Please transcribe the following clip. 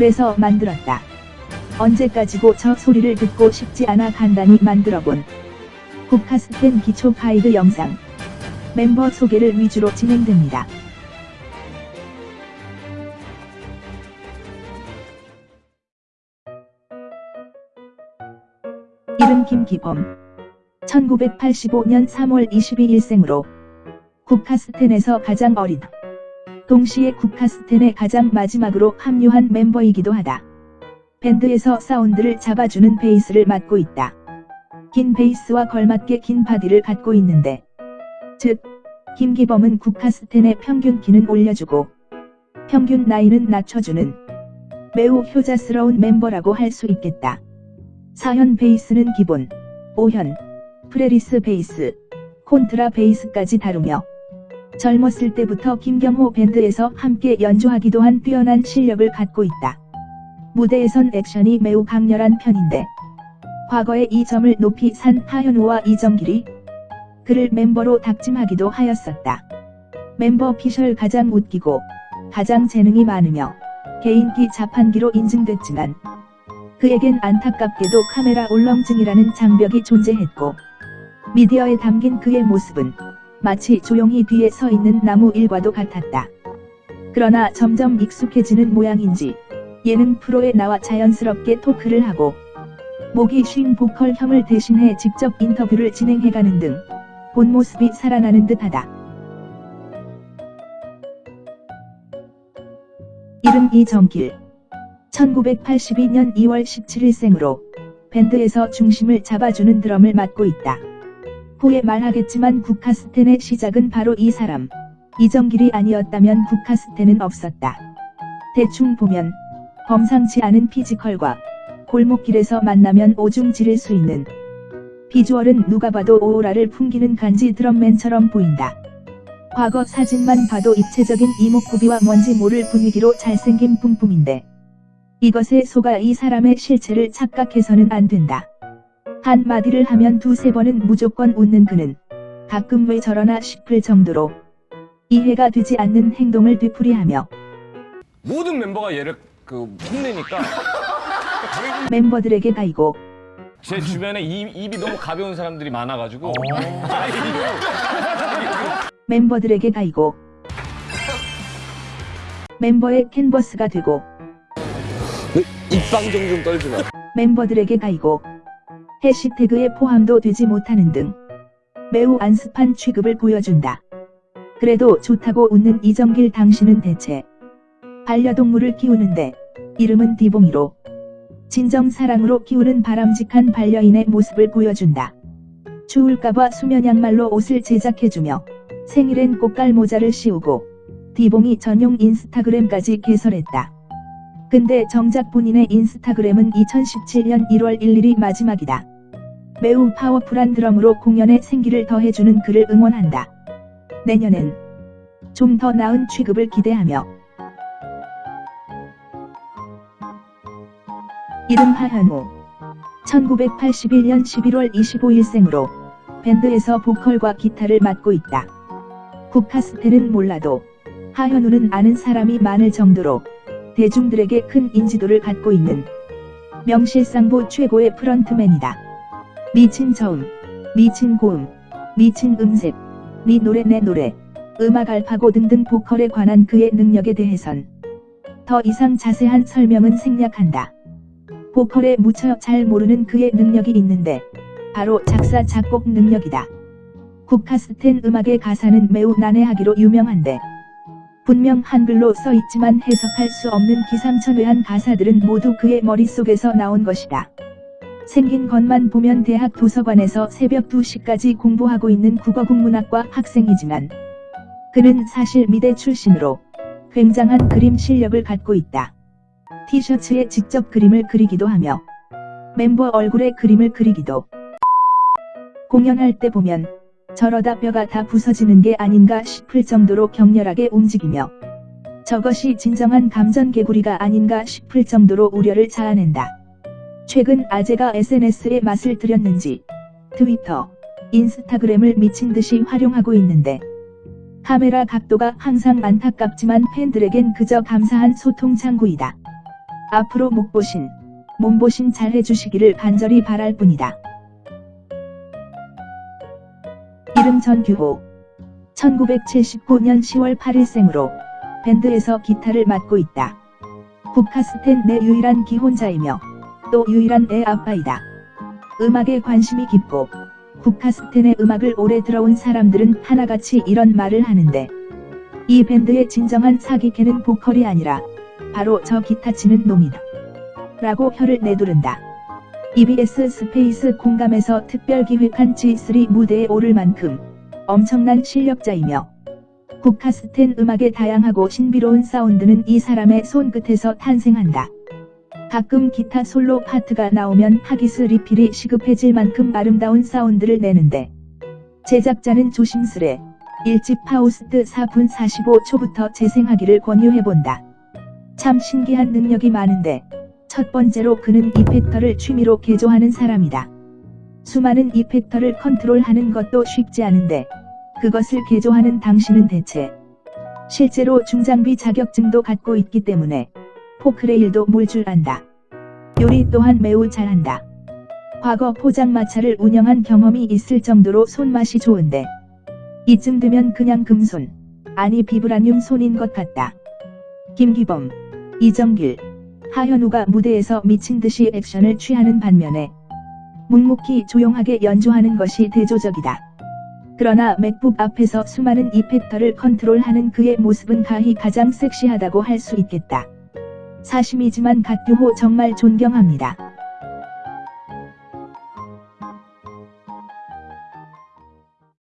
그래서 만들었다. 언제까지고 저 소리를 듣고 싶지 않아 간단히 만들어본 국카스텐 기초 가이드 영상 멤버 소개를 위주로 진행됩니다. 이름 김기범 1985년 3월 22일생으로 국카스텐에서 가장 어린 동시에 국카스텐의 가장 마지막으로 합류한 멤버이기도 하다. 밴드에서 사운드를 잡아주는 베이스를 맡고 있다. 긴 베이스와 걸맞게 긴 바디를 갖고 있는데 즉 김기범은 국카스텐의 평균 키는 올려주고 평균 나이는 낮춰주는 매우 효자스러운 멤버라고 할 수 있겠다. 사현 베이스는 기본, 오현, fretless 베이스, 콘트라 베이스까지 다루며 젊었을 때부터 김경호 밴드에서 함께 연주하기도 한 뛰어난 실력을 갖고 있다. 무대에선 액션이 매우 강렬한 편인데 과거에 이 점을 높이 산 하현우와 이정길이 그를 멤버로 닥침하기도 하였었다. 멤버 피셜 가장 웃기고 가장 재능이 많으며 개인기 자판기로 인증됐지만 그에겐 안타깝게도 카메라 울렁증이라는 장벽이 존재했고 미디어에 담긴 그의 모습은 마치 조용히 뒤에 서 있는 나무 일과도 같았다. 그러나 점점 익숙해지는 모양인지 예능 프로에 나와 자연스럽게 토크를 하고 목이 쉰 보컬 형을 대신해 직접 인터뷰를 진행해가는 등 본 모습이 살아나는 듯하다. 이름 이정길 1982년 2월 17일 생으로 밴드에서 중심을 잡아주는 드럼을 맡고 있다. 후에 말하겠지만 국카스텐의 시작은 바로 이 사람. 이정길이 아니었다면 국카스텐은 없었다. 대충 보면 범상치 않은 피지컬과 골목길에서 만나면 오줌 지릴 수 있는 비주얼은 누가 봐도 오로라를 풍기는 간지 드럼맨처럼 보인다. 과거 사진만 봐도 입체적인 이목구비와 뭔지 모를 분위기로 잘생긴 뿜뿜인데 이것에 속아 이 사람의 실체를 착각해서는 안 된다. 한마디를 하면 두세 번은 무조건 웃는 그는 가끔 왜 저러나 싶을 정도로 이해가 되지 않는 행동을 되풀이하며 모든 멤버가 얘를 그 흉내니까 멤버들에게 가이고 제 주변에 입, 입이 너무 가벼운 사람들이 많아가지고 멤버들에게 가이고 멤버의 캔버스가 되고 입방정 좀 떨지 마. 멤버들에게 가이고 해시태그에 포함도 되지 못하는 등 매우 안습한 취급을 보여준다. 그래도 좋다고 웃는 이정길 당신은 대체 반려동물을 키우는데 이름은 디봉이로 진정 사랑으로 키우는 바람직한 반려인의 모습을 보여준다. 추울까봐 수면 양말로 옷을 제작해주며 생일엔 꽃갈 모자를 씌우고 디봉이 전용 인스타그램까지 개설했다. 근데 정작 본인의 인스타그램은 2017년 1월 1일이 마지막이다. 매우 파워풀한 드럼으로 공연에 생기를 더해주는 그를 응원한다. 내년엔 좀 더 나은 취급을 기대하며 이름 하현우 1981년 11월 25일 생으로 밴드에서 보컬과 기타를 맡고 있다. 국카스텔은 몰라도 하현우는 아는 사람이 많을 정도로 대중들에게 큰 인지도를 갖고 있는 명실상부 최고의 프런트맨이다. 미친 저음, 미친 고음, 미친 음색, 네 노래 내 노래, 음악 알파고 등등 보컬에 관한 그의 능력에 대해선 더 이상 자세한 설명은 생략한다. 보컬에 묻혀 잘 모르는 그의 능력이 있는데 바로 작사 작곡 능력이다. 국카스텐 음악의 가사는 매우 난해하기로 유명한데 분명 한글로 써 있지만 해석할 수 없는 기상천외한 가사들은 모두 그의 머릿속에서 나온 것이다. 생긴 것만 보면 대학 도서관에서 새벽 2시까지 공부하고 있는 국어국문학과 학생이지만 그는 사실 미대 출신으로 굉장한 그림 실력을 갖고 있다. 티셔츠에 직접 그림을 그리기도 하며 멤버 얼굴에 그림을 그리기도 공연할 때 보면 저러다 뼈가 다 부서지는 게 아닌가 싶을 정도로 격렬하게 움직이며 저것이 진정한 감전개구리가 아닌가 싶을 정도로 우려를 자아낸다. 최근 아재가 SNS에 맛을 들였는지 트위터, 인스타그램을 미친 듯이 활용하고 있는데 카메라 각도가 항상 안타깝지만 팬들에겐 그저 감사한 소통 창구이다. 앞으로 목보신, 몸보신 잘 해주시기를 간절히 바랄 뿐이다. 이름 전규호 1979년 10월 8일생으로 밴드에서 기타를 맡고 있다. 국카스텐 내 유일한 기혼자이며 또 유일한 애 아빠이다. 음악에 관심이 깊고 국카스텐의 음악을 오래 들어온 사람들은 하나같이 이런 말을 하는데 이 밴드의 진정한 사기캐는 보컬이 아니라 바로 저 기타 치는 놈이다. 라고 혀를 내두른다. EBS 스페이스 공감에서 특별 기획한 G3 무대에 오를 만큼 엄청난 실력자이며 국카스텐 음악의 다양하고 신비로운 사운드는 이 사람의 손끝에서 탄생한다. 가끔 기타 솔로 파트가 나오면 하기스 리필이 시급해질 만큼 아름다운 사운드를 내는데 제작자는 조심스레 1집 파우스트 4분 45초부터 재생하기를 권유해본다. 참 신기한 능력이 많은데 첫 번째로 그는 이펙터를 취미로 개조하는 사람이다. 수많은 이펙터를 컨트롤하는 것도 쉽지 않은데 그것을 개조하는 당신은 대체 실제로 중장비 자격증도 갖고 있기 때문에 포크레일도 몰 줄 안다. 요리 또한 매우 잘한다. 과거 포장마차를 운영한 경험이 있을 정도로 손맛이 좋은데 이쯤 되면 그냥 금손, 아니 비브라늄 손인 것 같다. 김기범, 이정길, 하현우가 무대에서 미친 듯이 액션을 취하는 반면에 묵묵히 조용하게 연주하는 것이 대조적이다. 그러나 맥북 앞에서 수많은 이펙터를 컨트롤하는 그의 모습은 가히 가장 섹시하다고 할 수 있겠다. 사심이지만 갓규호 정말 존경합니다.